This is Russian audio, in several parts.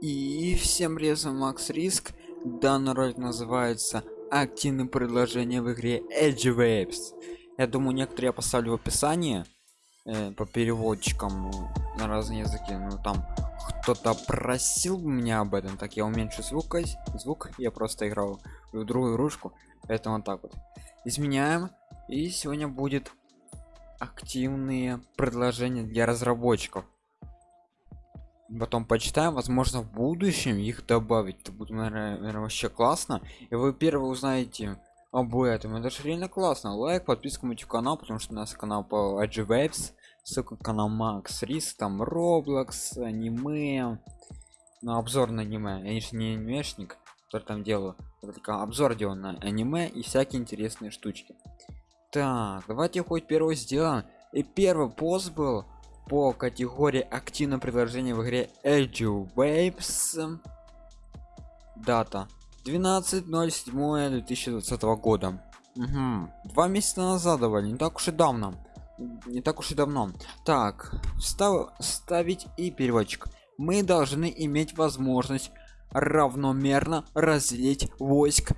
И всем привет, Макс Риск. Данный ролик называется активные предложения в игре Edge Waves. Я думаю, некоторые я поставлю в описании э, по переводчикам э, на разные языки. Ну там кто-то просил меня об этом, так я уменьшу звук, звук. Я просто играл в другую игрушку, поэтому вот так вот. Изменяем. И сегодня будет активные предложения для разработчиков потом почитаем возможно в будущем их добавить. Это будет наверное, вообще классно. И вы первые узнаете об этом. Это же реально классно. Лайк подписка на канал потому что у нас канал по AG Waves ссылка канал Макс Рис там Roblox аниме. На обзор на аниме. Я же не анимешник который там делаю. Только обзор делаю на аниме и всякие интересные штучки. Так давайте хоть первый сделаем. И первый пост был по категории активное предложение в игре Edge Waves. Дата 12.07.2020 года. Угу. Два месяца назад давали, не так уж и давно. Не так уж и давно. Так, став, ставить и переводчик. Мы должны иметь возможность равномерно разделить войск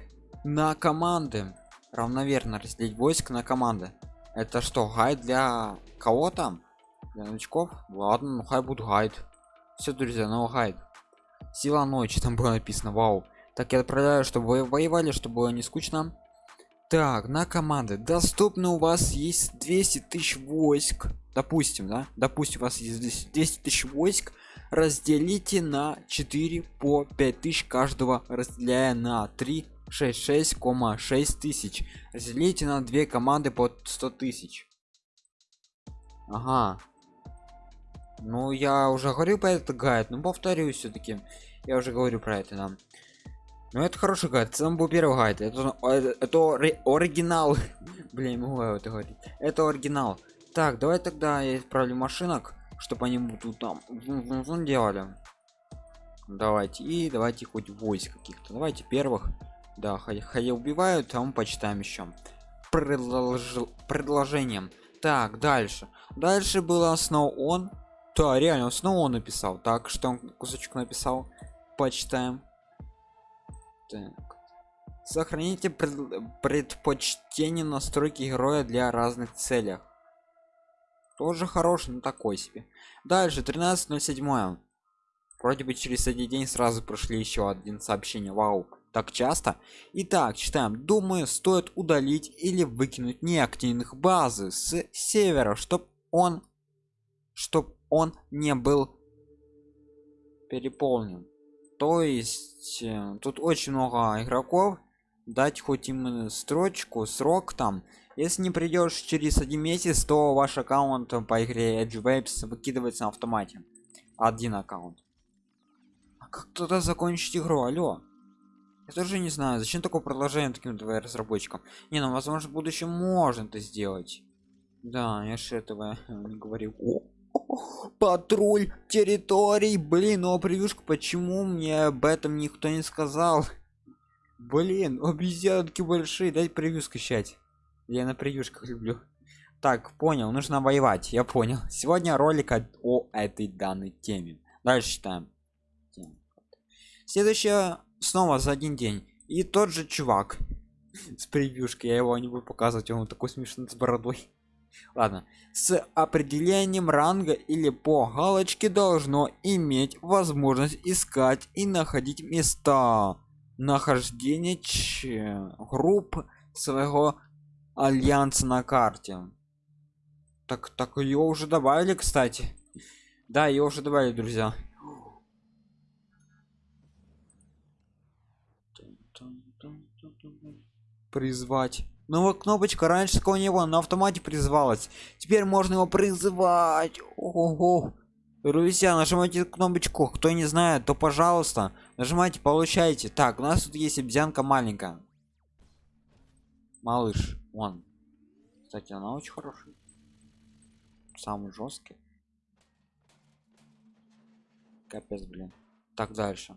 на команды. Равномерно разделить войск на команды. Это что, гайд для кого там? Для новичков ладно ну хай будет гайд. Все друзья но гайд. Сила ночи там было написано вау. Так я отправляю чтобы вы воевали чтобы было не скучно. Так на команды. Доступно у вас есть 200 тысяч войск. Допустим да? Допустим у вас есть 200 тысяч войск. Разделите на 4 по 5 тысяч каждого разделяя на 3 66,6 тысяч. Разделите на две команды по 100 тысяч. Ага ну я уже говорил про этот гайд но повторюсь все-таки я уже говорю про это нам ну это хороший гайд. Сам был первый гайд. Это, это, это оригинал. Блин могу я это говорить. Это оригинал. Так давай тогда я отправлю машинок чтобы они будут там делали. Давайте. И давайте хоть войск каких-то. Давайте первых. Да хотя убивают а мы почитаем еще предложил предложением. Так дальше. Дальше было снова он да реально снова он написал. Так что он кусочек написал. Почитаем. Так. сохраните пред... предпочтение настройки героя для разных целях. Тоже хороший но такой себе. Дальше 13.07 вроде бы через один день сразу прошли еще один сообщение. Вау так часто? Итак читаем. Думаю стоит удалить или выкинуть неактивных базы с севера чтобы он чтоб он не был переполнен. То есть э, тут очень много игроков дать хоть именно строчку срок там. Если не придешь через один месяц то ваш аккаунт по игре Edge Waves выкидывается на автомате. Один аккаунт. А как туда закончить игру? Алло. Я тоже не знаю зачем такое продолжение таким твоим разработчикам? Не ну возможно в будущем можно это сделать. Да я же этого не говорил патруль территорий. Блин ну а превьюшка почему мне об этом никто не сказал? Блин обезьянки большие. Дай превью скачать я на превьюшках люблю. Так понял нужно воевать. Я понял. Сегодня ролик о этой данной теме. Дальше читаем следующее снова за один день. И тот же чувак с превьюшкой. Я его не буду показывать он такой смешной с бородой ладно. С определением ранга или по галочке должно иметь возможность искать и находить места нахождения групп своего альянса на карте. Так так ее уже добавили кстати. Да ее уже добавили друзья. Призвать новая кнопочка раньше такого не было на автомате призывалась теперь можно его призывать. Ого. Друзья нажимайте кнопочку. Кто не знает то пожалуйста нажимайте получайте. Так у нас тут есть обезьянка маленькая. Малыш он кстати она очень хорошая. Самый жесткий. Капец блин. Так дальше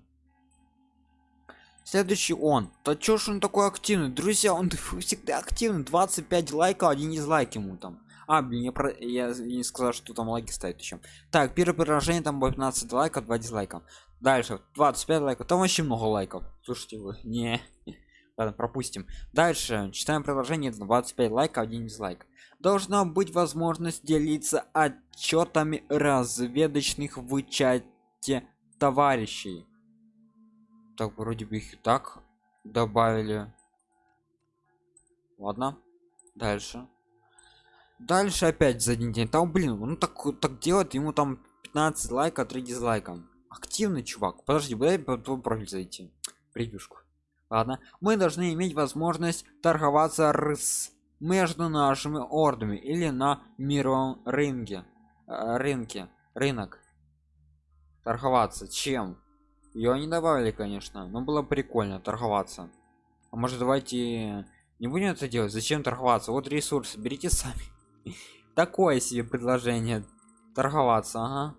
следующий он. Да чё ж он такой активный? Друзья он всегда активный. 25 лайков один дизлайк ему там. А блин я, про... я не сказал что там лайки ставить еще так первое предложение там будет 15 лайков 2 дизлайка. Дальше 25 лайков там вообще много лайков. Слушайте вы не. Ладно, пропустим. Дальше читаем предложение 25 лайков 1 дизлайк. Должна быть возможность делиться отчетами разведочных в чате товарищей так вроде бы их и так добавили. Ладно дальше. Дальше опять за один день. Там блин ну так так делать ему там 15 лайков 3 дизлайка. Активный чувак. Подожди дай по твой профиль зайти. Превьюшку. Ладно. Мы должны иметь возможность торговаться с между нашими ордами или на мировом рынке э, рынке рынок. Торговаться. Чем ее не добавили конечно но было прикольно торговаться. А может давайте не будем это делать? Зачем торговаться? Вот ресурсы берите сами. Такое себе предложение торговаться ага.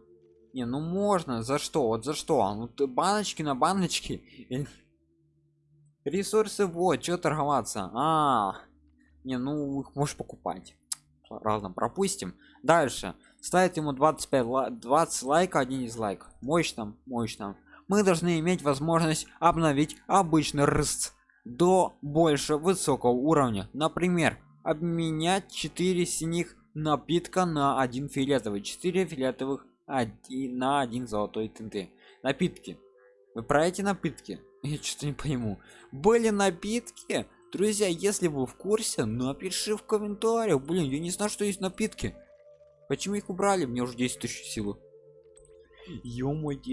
Не ну можно за что? Вот за что? А ну ты баночки на баночки. Ресурсы вот что торговаться? А не ну их можешь покупать. Разно пропустим. Дальше. Ставить ему 25 20 лайка один из лайк мощно мощно мы должны иметь возможность обновить обычный рст до больше высокого уровня. Например обменять 4 синих напитка на один фиолетовый 4 фиолетовых на один золотой тенты. Напитки. Вы про эти напитки? Я что-то не пойму. Были напитки? Друзья если вы в курсе напиши в комментариях. Блин я не знаю что есть напитки. Почему их убрали? Мне уже 10 тысяч силы я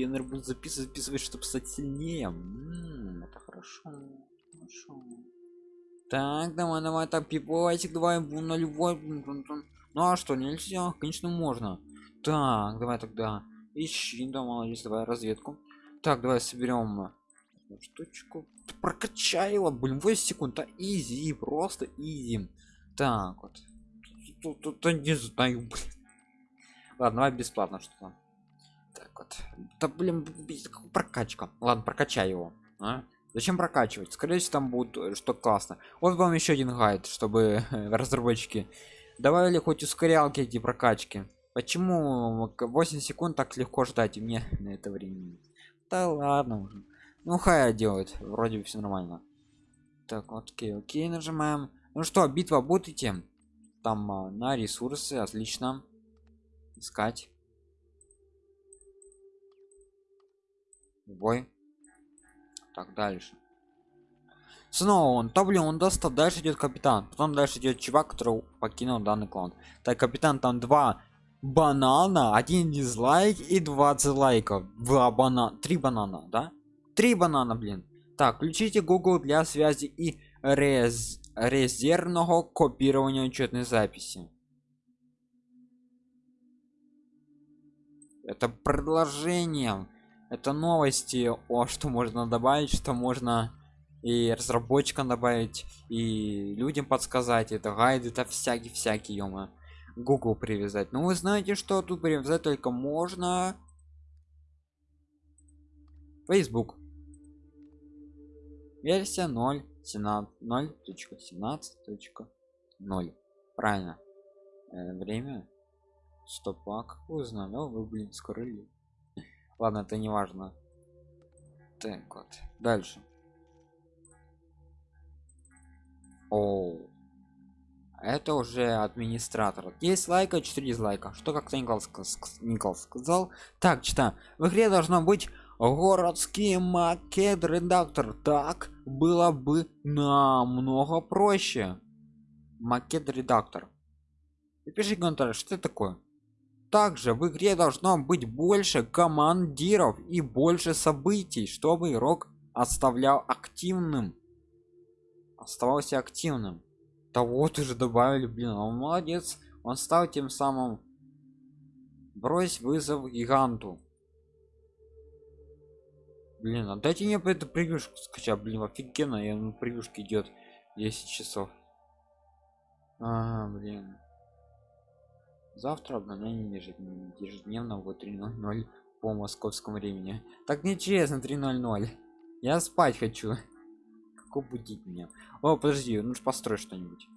наверное буду записывать записывать чтобы стать сильнее М -м, это хорошо. Хорошо. Так давай давай так пипосик давай на любой ну а что нельзя? Конечно можно. Так давай тогда ищи да молодец давай разведку. Так давай соберем штучку. Прокачай его блин 8 секунд а изи просто изи. Так вот. Тут, тут, тут не знаю блин. ладно давай бесплатно что то так вот. Да блин прокачка. Ладно прокачай его а? зачем прокачивать? Скорее всего там будет э, что классно. Вот вам еще один гайд чтобы разработчики. Добавили хоть ускорялки эти прокачки? Почему 8 секунд так легко ждать и мне на это время да ладно уже. Ну хай делает вроде все нормально. Так окей окей нажимаем. Ну что битва будете? Там а, на ресурсы отлично. Искать бой. Так дальше. Снова он. То блин он достал дальше идет капитан. Потом дальше идет чувак который покинул данный клан. Так капитан там два банана один дизлайк и 20 лайков два банана три банана да? Три банана блин. Так включите google для связи и рез резервного копирования учетной записи. Это предложение это новости о что можно добавить что можно и разработчикам добавить и людям подсказать это гайды это всякие всякие ё google привязать. Ну вы знаете что тут привязать только можно. Facebook. Версия 0 0.17.0 правильно. Э, время. Стопа как вы узнали? О, вы блин скрыли ладно это не важно так вот дальше. О это уже администратор. Есть лайка 4 дизлайка. Что как-то никол сказал. Так читаем в игре должно быть городский макет редактор так было бы намного проще. Макет редактор напиши комментарий что это такое также в игре должно быть больше командиров и больше событий чтобы игрок оставлял активным. Оставался активным. Да вот уже добавили блин он молодец. Он стал тем самым брось вызов гиганту блин а дайте мне эту превьюшку скачать. Блин офигенно я на превьюшке идет 10 часов. А, блин завтра обновление ежедневно в 3.00 по московскому времени. Так нечестно 3.00 я спать хочу. Как будить меня о подожди нужно построить что-нибудь.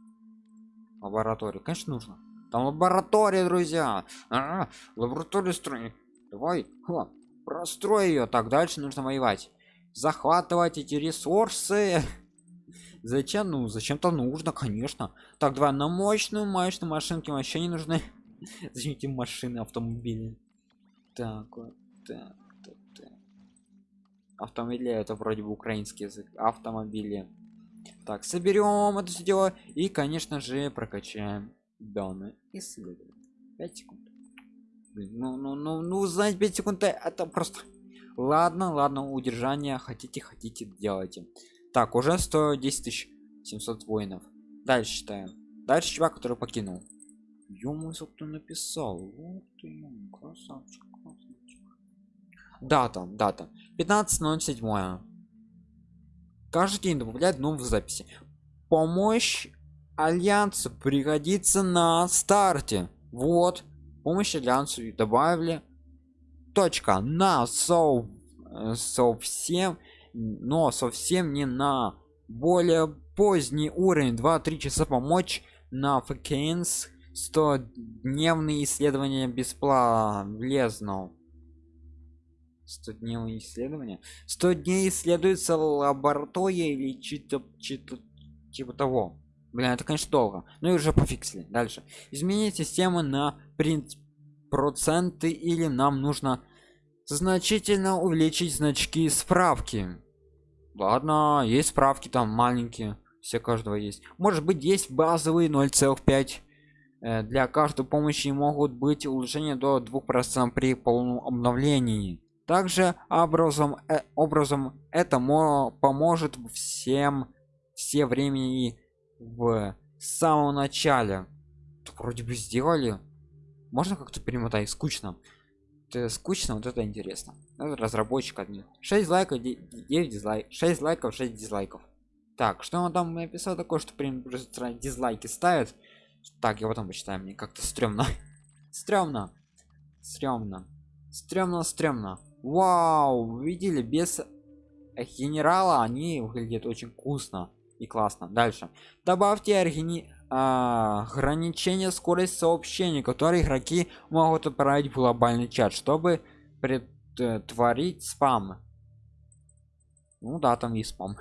Лабораторию конечно нужно. Там лаборатория друзья. А, лабораторию строй давай Ха, прострой ее так дальше нужно воевать. Захватывать эти ресурсы. Зачем? Ну зачем-то нужно конечно. Так давай на мощную мощную машинки вообще не нужны зачем машины автомобили? Так вот так, так, так. автомобили это вроде бы украинский язык. Автомобили. Так соберем это все дело и конечно же прокачаем данные исследования. 5 секунд. Ну ну ну ну знать 5 секунд это просто. Ладно ладно удержание хотите хотите делайте. Так уже 110 тысяч 700 воинов. Дальше читаем дальше чувак который покинул ё кто написал. Вот ты, красавчик, красавчик. дата дата. 15.07 каждый день добавляет новые записи. Помощь альянсу пригодится на старте. Вот. Помощь альянсу добавили. Точка. На со э, совсем но совсем не на более поздний уровень. 2-3 часа помочь на факенс 100 дневные исследования бесплатно 100 дневные исследования? 100 дней исследуется лаборатория или чито чито типа того. Блин это конечно долго. Ну и уже пофиксили. Дальше. Изменить систему на принцип проценты или нам нужно значительно увеличить значки справки. Ладно есть справки там маленькие. Все каждого есть. Может быть есть базовые 0,5 э, для каждой помощи могут быть улучшения до 2% при полном обновлении. Также образом э, образом это поможет всем все времени в самом начале. Вроде бы сделали. Можно как-то перемотать? Скучно. Это скучно вот это интересно. Это разработчик один 6 лайков 9 дизлайк 6 лайков 6 дизлайков. Так что он там написал такое что прям дизлайки ставят так я потом почитаю мне как-то стрёмно. Стрёмно. Стрёмно. Стрёмно стрёмно. Вау видели без генерала они выглядят очень вкусно и классно. Дальше. Добавьте аргини а, ограничение скорости сообщений которые игроки могут отправить в глобальный чат чтобы предотвратить спам. Ну да там есть спам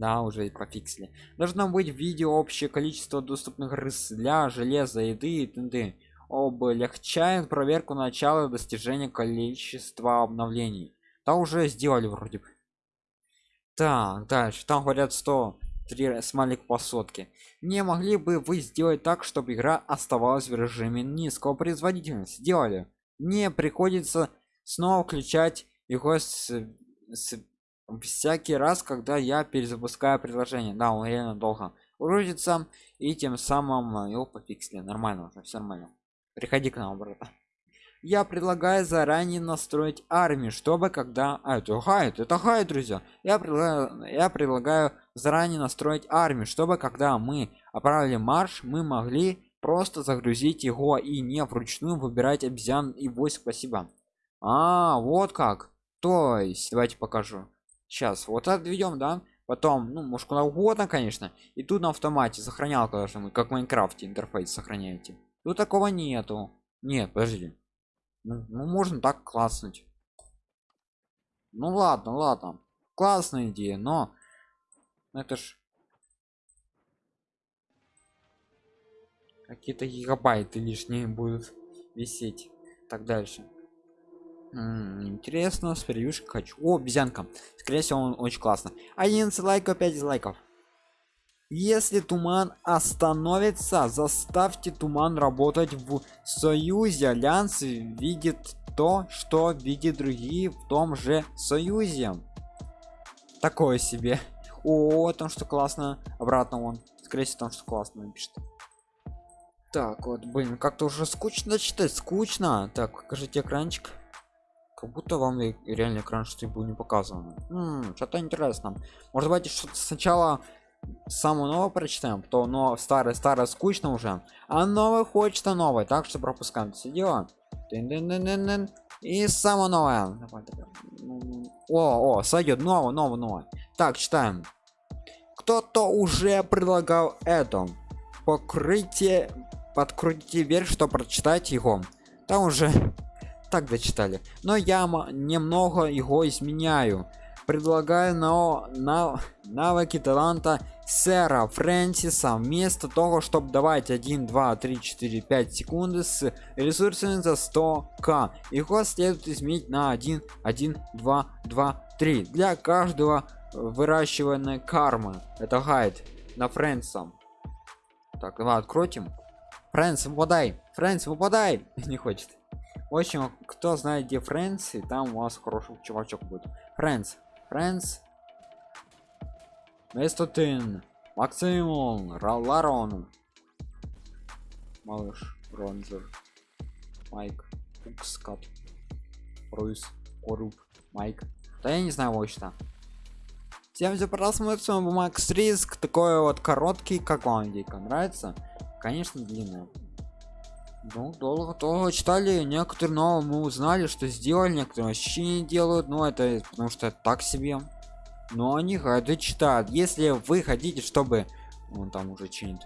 да уже и пофиксили должно быть видео общее количество доступных рыс для железа еды и т.д. облегчает проверку начала достижения количества обновлений. Да уже сделали вроде бы. Так дальше. Там говорят 100 три смайлик по сотке не могли бы вы сделать так чтобы игра оставалась в режиме низкого производительности? Сделали. Мне приходится снова включать его с, с всякий раз когда я перезапускаю приложение. Да он реально долго грузится и тем самым его пофиксили. Нормально уже все нормально. Приходи к нам брата я предлагаю заранее настроить армию чтобы когда а, это хайт это хайт друзья. Я предлагаю я предлагаю заранее настроить армию чтобы когда мы отправили марш мы могли просто загрузить его и не вручную выбирать обезьян и войск. Спасибо. А вот как. То есть давайте покажу сейчас вот отведем да потом ну может куда угодно конечно. И тут на автомате сохранялка должна быть как в майнкрафте интерфейс сохраняете. Тут такого нету. Нет подожди. Ну, ну можно так класснуть. Ну ладно ладно. Классная идея но это ж какие-то гигабайты лишние будут висеть. Так дальше Интересно с превьюшкой хочу. О обезьянка. Скорее всего он очень классно 11 лайков 5 дизлайков. Если туман остановится заставьте туман работать в союзе альянс видит то что видит другие в том же союзе. Такое себе. О том что классно. Обратно он скорее всего там что классно напишет. Так вот блин как-то уже скучно читать. Скучно. Так покажите экранчик как будто вам реально экран что был не показано что-то интересно. Может быть что-то сначала самое новое прочитаем то но старое старое скучно уже. А новое хочется новое так что пропускаем все дело. И самое новое. О о сойдет новое новое новое. Так читаем. Кто-то уже предлагал это. Покрытие подкрутите вверх что прочитать его. Там уже так дочитали но я немного его изменяю. Предлагаю на, на навыки таланта сэра фрэнсиса. Вместо того чтобы давать 1 2 3 4 5 секунды с ресурсами за 100 к его следует изменить на 1 1 2 2 3 для каждого выращивания кармы. Это гайд на фрэнсом так давай открутим фрэнс выпадай. Фрэнс выпадай. Не хочет в общем кто знает где и там у вас хороший чувачок будет. Фрэнс фрэнс Местотин, Максимум, Ларон, Малыш, Ронзер, Майк, Укскат, Руис, Коруб, Майк. Да я не знаю вообще. Всем за просмотр, с вами Макс Риск, такой вот короткий, как вам дика нравится? Конечно, длинный. Ну, долго то читали, некоторые но мы узнали, что сделали, некоторые вообще не делают, но это потому что так себе. Но они гайды читают. Если вы хотите чтобы он там уже чинит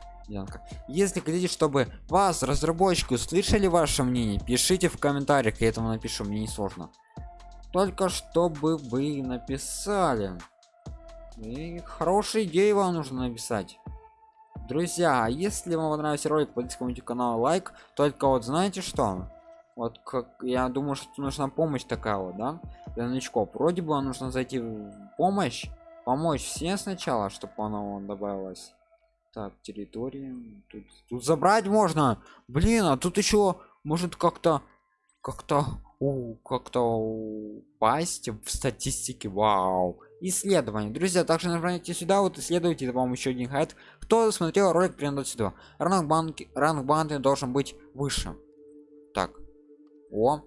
если хотите чтобы вас разработчики услышали ваше мнение пишите в комментариях я этому напишу мне не сложно. Только чтобы вы написали. И хорошие идеи вам нужно написать друзья если вам понравился ролик подписывайтесь канал лайк. Только вот знаете что? Вот как я думаю что нужна помощь такая вот да для новичков. Вроде бы нужно зайти в помощь помочь всем сначала чтобы оно добавилось так территории тут, тут забрать можно. Блин а тут еще может как-то как-то как-то упасть в статистике. Вау. Исследование. Друзья также нажимайте сюда вот исследуйте это вам еще один хайт кто смотрел ролик примерно сюда ранг банки ранг банды должен быть выше. Так. О.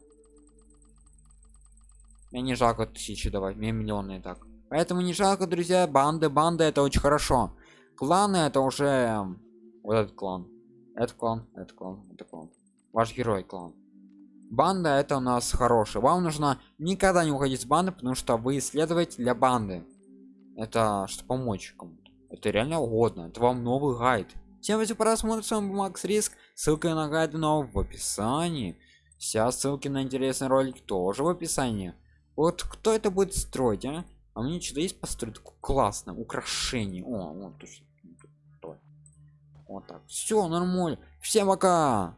Мне не жалко тысячи давать мне миллионы так. Поэтому не жалко друзья банды банды это очень хорошо. Кланы это уже вот этот клан. Этот клан этот клан это клан. Ваш герой клан. Банда это у нас хороший вам нужно никогда не уходить с банды потому что вы исследователь для банды. Это что помочь кому-то это реально угодно это вам новый гайд всем спасибо просмотр с вами макс риск ссылка на гайд нового в описании Вся ссылки на интересный ролик тоже в описании. Вот кто это будет строить, а? А мне что-то есть построить классно, украшение. О, вот. Вот так. Все нормально. Всем пока.